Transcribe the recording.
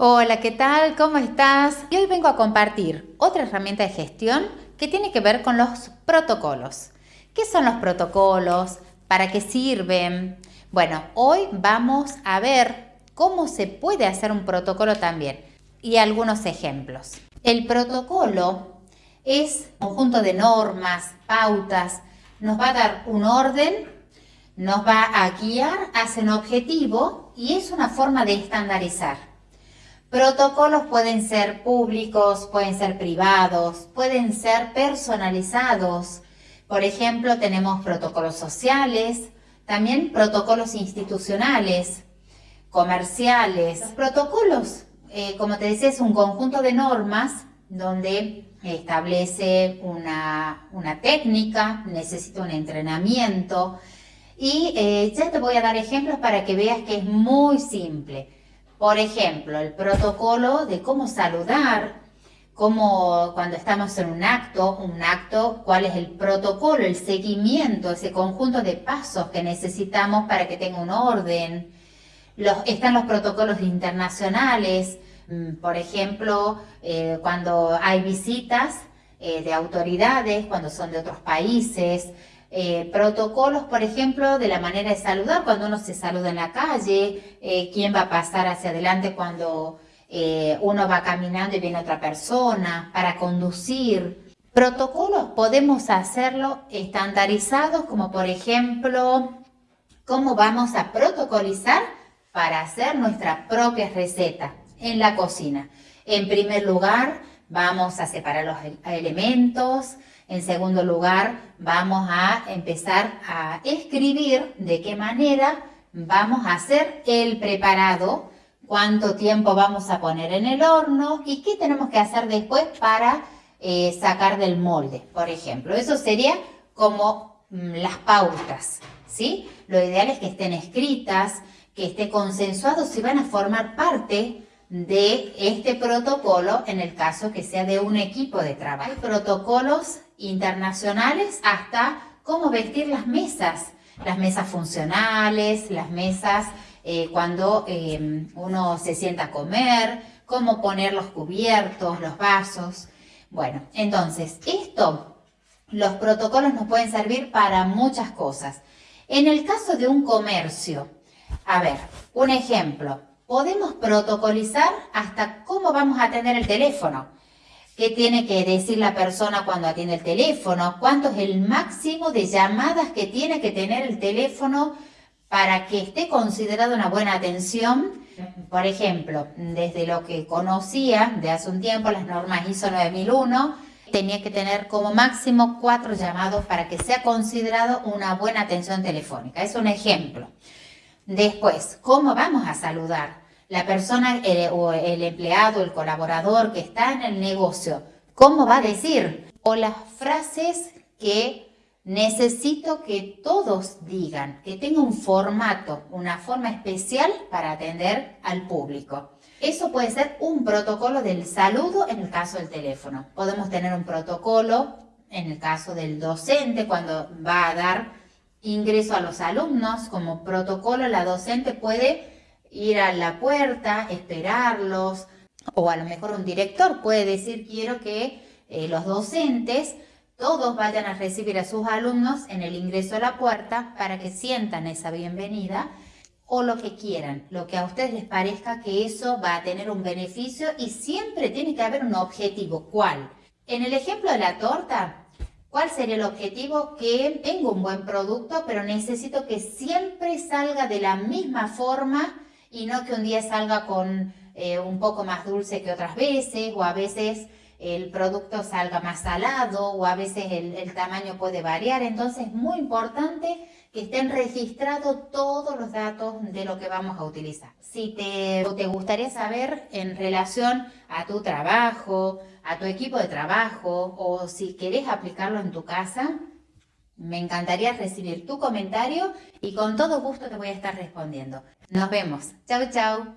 Hola, ¿qué tal? ¿Cómo estás? Y hoy vengo a compartir otra herramienta de gestión que tiene que ver con los protocolos. ¿Qué son los protocolos? ¿Para qué sirven? Bueno, hoy vamos a ver cómo se puede hacer un protocolo también y algunos ejemplos. El protocolo es un conjunto de normas, pautas, nos va a dar un orden, nos va a guiar hacia un objetivo y es una forma de estandarizar. Protocolos pueden ser públicos, pueden ser privados, pueden ser personalizados. Por ejemplo, tenemos protocolos sociales, también protocolos institucionales, comerciales. Los protocolos, eh, como te decía, es un conjunto de normas donde establece una, técnica, necesita un entrenamiento y eh, ya te voy a dar ejemplos para que veas que es muy simple. Por ejemplo, el protocolo de cómo saludar, cómo cuando estamos en un acto, un acto, cuál es el protocolo, el seguimiento, ese conjunto de pasos que necesitamos para que tenga un orden. están los protocolos internacionales, mm, por ejemplo, eh, cuando hay visitas eh, de autoridades, cuando son de otros países, eh, protocolos, por ejemplo, de la manera de saludar, cuando uno se saluda en la calle, eh, quién va a pasar hacia adelante cuando eh, uno va caminando y viene otra persona, para conducir. Protocolos podemos hacerlo estandarizados, como por ejemplo, cómo vamos a protocolizar para hacer nuestra propia receta en la cocina. En primer lugar, vamos a separar los elementos, en segundo lugar, vamos a empezar a escribir de qué manera vamos a hacer el preparado, cuánto tiempo vamos a poner en el horno y qué tenemos que hacer después para eh, sacar del molde, por ejemplo. Eso sería como mm, las pautas, ¿sí? Lo ideal es que estén escritas, que esté consensuado si van a formar parte de este protocolo en el caso que sea de un equipo de trabajo. Hay protocolos internacionales hasta cómo vestir las mesas, las mesas funcionales, las mesas eh, cuando em, uno se sienta a comer, cómo poner los cubiertos, los vasos. Bueno, entonces esto, los protocolos nos pueden servir para muchas cosas. En el caso de un comercio, a ver, un ejemplo, podemos protocolizar hasta cómo vamos a atender el teléfono. ¿Qué tiene que decir la persona cuando atiende el teléfono? ¿Cuánto es el máximo de llamadas que tiene que tener el teléfono para que esté considerado una buena atención? Por ejemplo, desde lo que conocía de hace un tiempo, las normas ISO 9001, tenía que tener como máximo cuatro llamados para que sea considerado una buena atención telefónica. Es un ejemplo. Después, ¿cómo vamos a saludar? La persona o el empleado, el colaborador que está en el negocio, ¿cómo va a decir? O las frases que necesito que todos digan, que tenga un formato, una forma especial para atender al público. Eso puede ser un protocolo del saludo en el caso del teléfono. Podemos tener un protocolo en el caso del docente cuando va a dar ingreso a los alumnos. Como protocolo, la docente puede ir a la puerta, esperarlos, o a lo mejor un director puede decir quiero que eh, los docentes todos vayan a recibir a sus alumnos en el ingreso a la puerta para que sientan esa bienvenida o lo que quieran, lo que a ustedes les parezca que eso va a tener un beneficio y siempre tiene que haber un objetivo. ¿Cuál? En el ejemplo de la torta, ¿Cuál sería el objetivo? Que tengo un buen producto, pero necesito que siempre salga de la misma forma y no que un día salga con eh, un poco más dulce que otras veces o a veces el producto salga más salado o a veces el, tamaño puede variar. Entonces es muy importante que estén registrados todos los datos de lo que vamos a utilizar. Si te, te gustaría saber en relación a tu trabajo, a tu equipo de trabajo o si querés aplicarlo en tu casa, me encantaría recibir tu comentario y con todo gusto te voy a estar respondiendo. Nos vemos. Chau, chau.